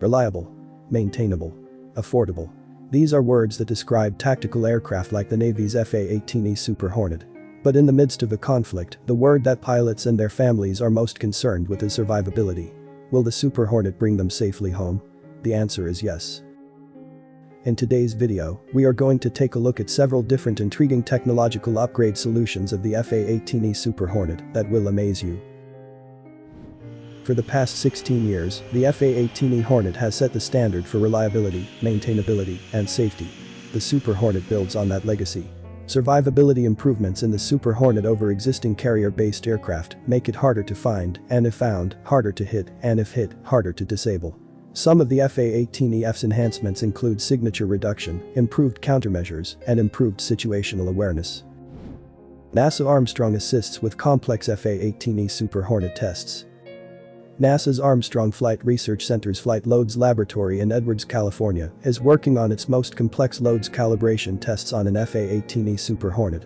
Reliable. Maintainable. Affordable. These are words that describe tactical aircraft like the Navy's FA-18E Super Hornet. But in the midst of a conflict, the word that pilots and their families are most concerned with is survivability. Will the Super Hornet bring them safely home? The answer is yes. In today's video, we are going to take a look at several different intriguing technological upgrade solutions of the FA-18E Super Hornet that will amaze you. For the past 16 years, the FA-18E Hornet has set the standard for reliability, maintainability, and safety. The Super Hornet builds on that legacy. Survivability improvements in the Super Hornet over existing carrier-based aircraft make it harder to find, and if found, harder to hit, and if hit, harder to disable. Some of the FA-18EF's enhancements include signature reduction, improved countermeasures, and improved situational awareness. NASA Armstrong assists with complex FA-18E Super Hornet tests. NASA's Armstrong Flight Research Center's Flight Loads Laboratory in Edwards, California, is working on its most complex loads calibration tests on an FA-18E Super Hornet.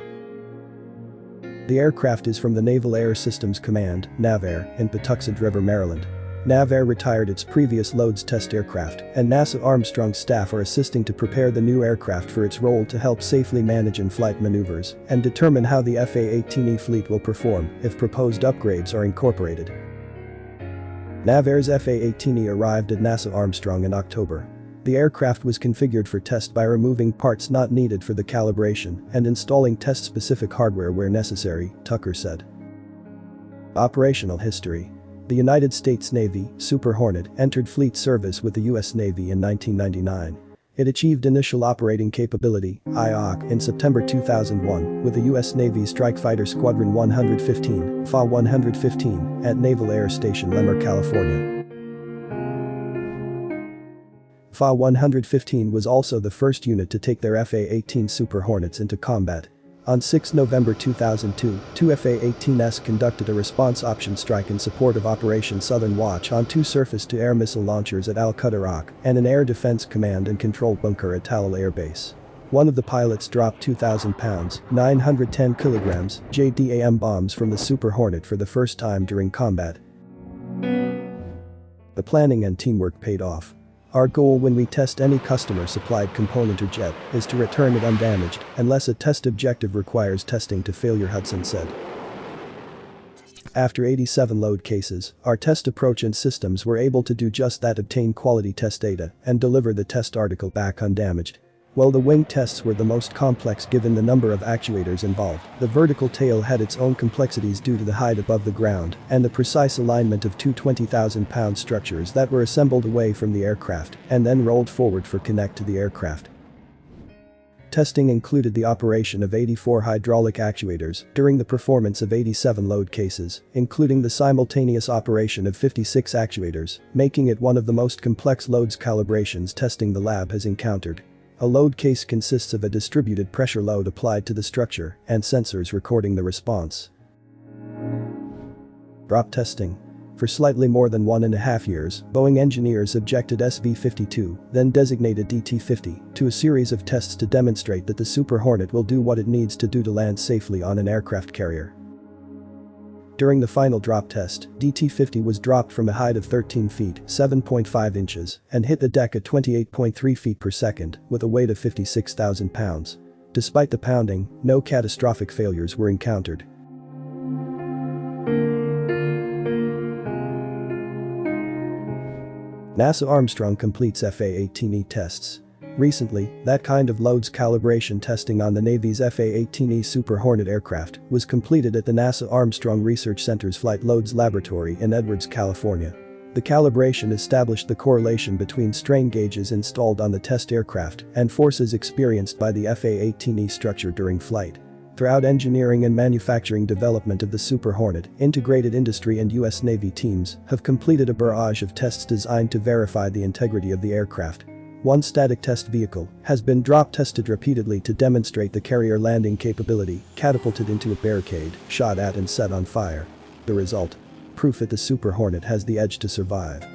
The aircraft is from the Naval Air Systems Command, NAVAIR, in Patuxent River, Maryland. NAVAIR retired its previous loads test aircraft, and NASA Armstrong staff are assisting to prepare the new aircraft for its role to help safely manage in-flight maneuvers and determine how the FA-18E fleet will perform if proposed upgrades are incorporated. NAVAIR's FA-18E arrived at NASA Armstrong in October. The aircraft was configured for test by removing parts not needed for the calibration and installing test-specific hardware where necessary, Tucker said. Operational history. The United States Navy, Super Hornet, entered fleet service with the U.S. Navy in 1999. It achieved initial operating capability IOC, in September 2001 with the U.S. Navy Strike Fighter Squadron 115 FA-115 at Naval Air Station Lemoore, California. FA-115 was also the first unit to take their FA-18 Super Hornets into combat on 6 November 2002, two FA-18s conducted a response option strike in support of Operation Southern Watch on two surface-to-air missile launchers at Al-Qudairak and an air defense command and control bunker at Tallil Air Base. One of the pilots dropped 2,000 pounds 910 kilograms JDAM bombs from the Super Hornet for the first time during combat. The planning and teamwork paid off. Our goal when we test any customer-supplied component or jet is to return it undamaged unless a test objective requires testing to failure Hudson said. After 87 load cases, our test approach and systems were able to do just that obtain quality test data and deliver the test article back undamaged. While the wing tests were the most complex given the number of actuators involved, the vertical tail had its own complexities due to the height above the ground and the precise alignment of two 20,000-pound structures that were assembled away from the aircraft and then rolled forward for connect to the aircraft. Testing included the operation of 84 hydraulic actuators during the performance of 87 load cases, including the simultaneous operation of 56 actuators, making it one of the most complex loads calibrations testing the lab has encountered. A load case consists of a distributed pressure load applied to the structure and sensors recording the response. Drop testing. For slightly more than one and a half years, Boeing engineers objected SV-52, then designated DT-50, to a series of tests to demonstrate that the Super Hornet will do what it needs to do to land safely on an aircraft carrier. During the final drop test, DT-50 was dropped from a height of 13 feet 7.5 inches and hit the deck at 28.3 feet per second with a weight of 56,000 pounds. Despite the pounding, no catastrophic failures were encountered. NASA Armstrong completes FA-18E tests. Recently, that kind of loads calibration testing on the Navy's FA-18E Super Hornet aircraft was completed at the NASA Armstrong Research Center's Flight Loads Laboratory in Edwards, California. The calibration established the correlation between strain gauges installed on the test aircraft and forces experienced by the FA-18E structure during flight. Throughout engineering and manufacturing development of the Super Hornet, integrated industry and US Navy teams have completed a barrage of tests designed to verify the integrity of the aircraft one static test vehicle has been drop tested repeatedly to demonstrate the carrier landing capability, catapulted into a barricade, shot at and set on fire. The result? Proof that the Super Hornet has the edge to survive.